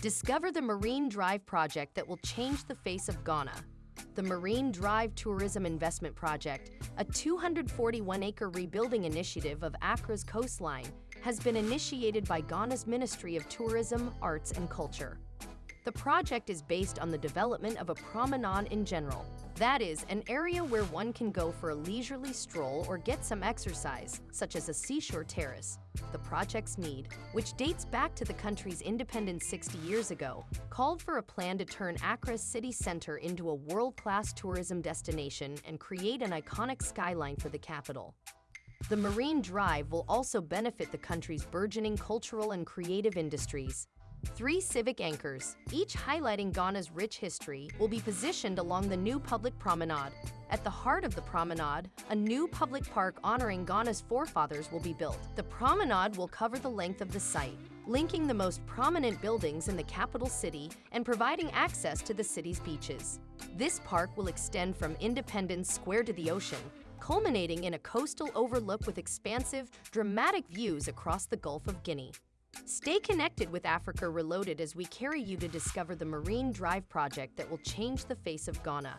Discover the Marine Drive project that will change the face of Ghana. The Marine Drive Tourism Investment Project, a 241-acre rebuilding initiative of Accra's coastline, has been initiated by Ghana's Ministry of Tourism, Arts and Culture. The project is based on the development of a promenade in general, that is, an area where one can go for a leisurely stroll or get some exercise, such as a seashore terrace. The project's need, which dates back to the country's independence 60 years ago, called for a plan to turn Accra's city center into a world-class tourism destination and create an iconic skyline for the capital. The Marine Drive will also benefit the country's burgeoning cultural and creative industries, Three civic anchors, each highlighting Ghana's rich history, will be positioned along the new public promenade. At the heart of the promenade, a new public park honoring Ghana's forefathers will be built. The promenade will cover the length of the site, linking the most prominent buildings in the capital city and providing access to the city's beaches. This park will extend from Independence Square to the ocean, culminating in a coastal overlook with expansive, dramatic views across the Gulf of Guinea. Stay connected with Africa Reloaded as we carry you to discover the Marine Drive project that will change the face of Ghana.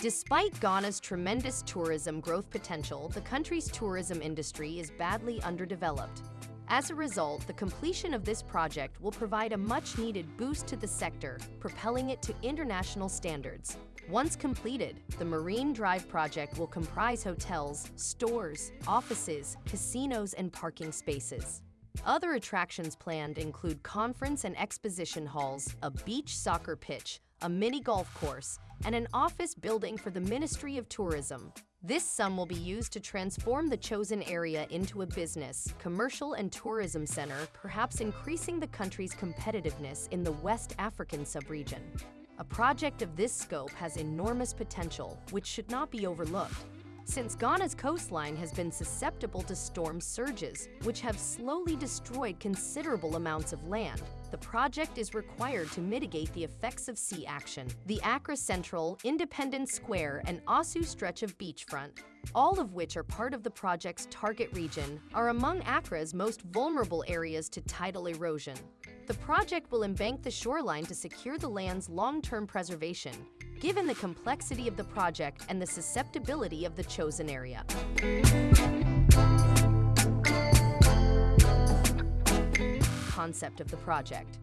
Despite Ghana's tremendous tourism growth potential, the country's tourism industry is badly underdeveloped. As a result, the completion of this project will provide a much-needed boost to the sector, propelling it to international standards. Once completed, the Marine Drive project will comprise hotels, stores, offices, casinos, and parking spaces. Other attractions planned include conference and exposition halls, a beach soccer pitch, a mini golf course, and an office building for the Ministry of Tourism. This sum will be used to transform the chosen area into a business, commercial and tourism center, perhaps increasing the country's competitiveness in the West African subregion. A project of this scope has enormous potential, which should not be overlooked. Since Ghana's coastline has been susceptible to storm surges, which have slowly destroyed considerable amounts of land, the project is required to mitigate the effects of sea action. The Accra Central, Independence Square, and Osu stretch of beachfront, all of which are part of the project's target region, are among Accra's most vulnerable areas to tidal erosion. The project will embank the shoreline to secure the land's long-term preservation, given the complexity of the project and the susceptibility of the chosen area. Concept of the project.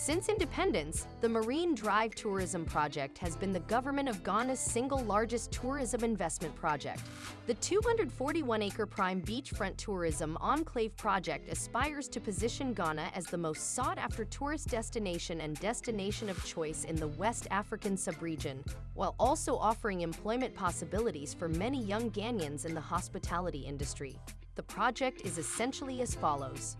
Since independence, the Marine Drive Tourism Project has been the government of Ghana's single largest tourism investment project. The 241-acre prime beachfront tourism enclave project aspires to position Ghana as the most sought-after tourist destination and destination of choice in the West African subregion, while also offering employment possibilities for many young Ghanaians in the hospitality industry. The project is essentially as follows.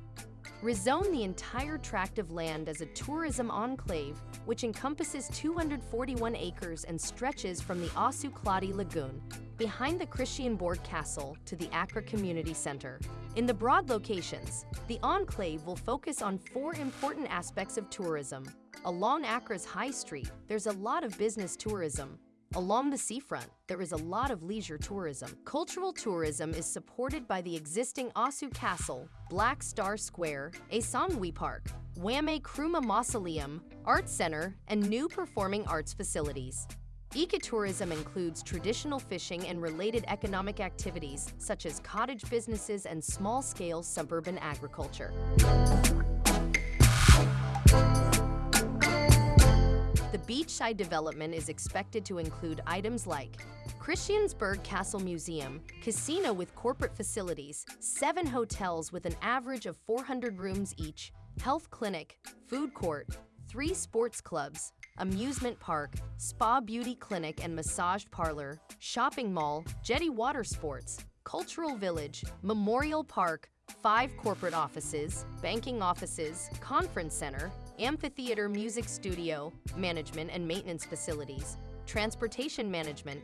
Rezone the entire tract of land as a tourism enclave, which encompasses 241 acres and stretches from the Osu Kladi Lagoon, behind the Christiansborg Castle, to the Accra Community Center. In the broad locations, the enclave will focus on four important aspects of tourism. Along Accra's High Street, there's a lot of business tourism, Along the seafront, there is a lot of leisure tourism. Cultural tourism is supported by the existing Osu Castle, Black Star Square, Asamoah Park, Kwame Nkrumah Mausoleum, Art Center, and new performing arts facilities. Ecotourism includes traditional fishing and related economic activities, such as cottage businesses and small-scale suburban agriculture. Beachside development is expected to include items like Christiansborg Castle Museum, casino with corporate facilities, seven hotels with an average of 400 rooms each, health clinic, food court, three sports clubs, amusement park, spa beauty clinic and massage parlor, shopping mall, jetty water sports, cultural village, memorial park, five corporate offices, banking offices, conference center, amphitheater music studio, management and maintenance facilities, transportation management.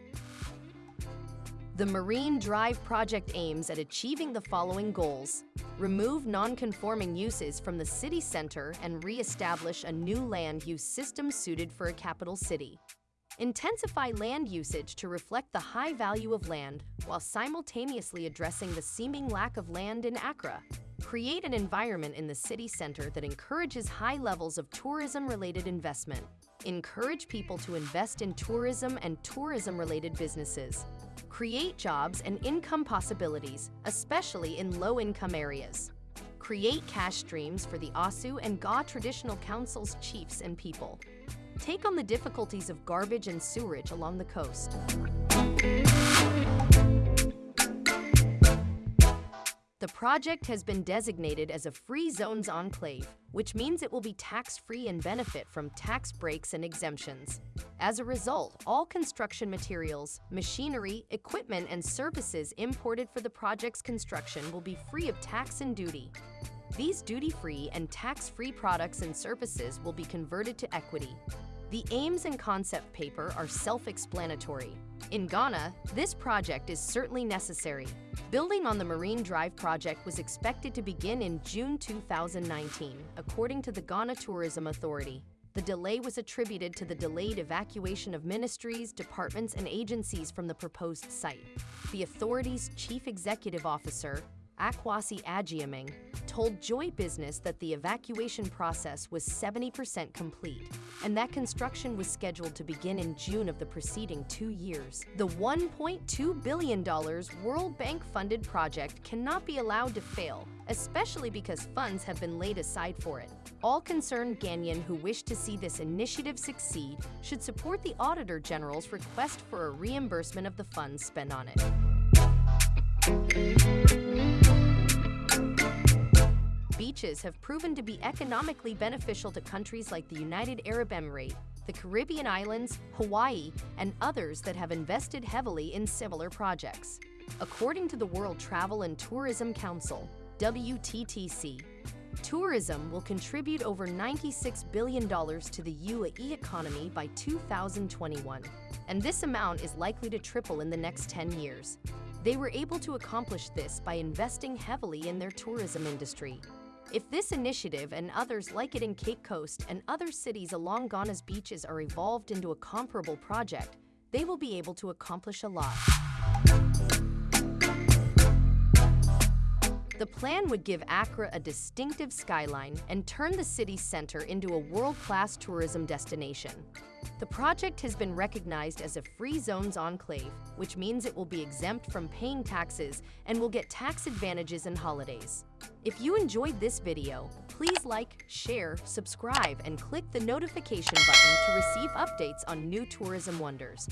The Marine Drive project aims at achieving the following goals. Remove non-conforming uses from the city center and re-establish a new land use system suited for a capital city. Intensify land usage to reflect the high value of land while simultaneously addressing the seeming lack of land in Accra. Create an environment in the city center that encourages high levels of tourism-related investment. Encourage people to invest in tourism and tourism-related businesses. Create jobs and income possibilities, especially in low-income areas. Create cash streams for the Osu and Ga traditional councils, chiefs, and people. Take on the difficulties of garbage and sewerage along the coast. The project has been designated as a free zones enclave, which means it will be tax-free and benefit from tax breaks and exemptions. As a result, all construction materials, machinery, equipment, and services imported for the project's construction will be free of tax and duty. These duty-free and tax-free products and services will be converted to equity. The aims and concept paper are self-explanatory. In Ghana, this project is certainly necessary. Building on the Marine Drive project was expected to begin in June 2019, according to the Ghana Tourism Authority. The delay was attributed to the delayed evacuation of ministries, departments, and agencies from the proposed site. The authority's chief executive officer, Akwasi Agyeman, told Joy Business that the evacuation process was 70% complete and that construction was scheduled to begin in June of the preceding two years. The $1.2 billion World Bank-funded project cannot be allowed to fail, especially because funds have been laid aside for it. All concerned Ghanaian who wish to see this initiative succeed should support the Auditor General's request for a reimbursement of the funds spent on it. Beaches have proven to be economically beneficial to countries like the United Arab Emirates, the Caribbean islands, Hawaii, and others that have invested heavily in similar projects. According to the World Travel and Tourism Council, WTTC, tourism will contribute over $96 billion to the UAE economy by 2021, and this amount is likely to triple in the next 10 years. They were able to accomplish this by investing heavily in their tourism industry. If this initiative and others like it in Cape Coast and other cities along Ghana's beaches are evolved into a comparable project, they will be able to accomplish a lot. The plan would give Accra a distinctive skyline and turn the city center into a world-class tourism destination. The project has been recognized as a free zones enclave, which means it will be exempt from paying taxes and will get tax advantages and holidays. If you enjoyed this video, please like, share, subscribe, and click the notification button to receive updates on new tourism wonders.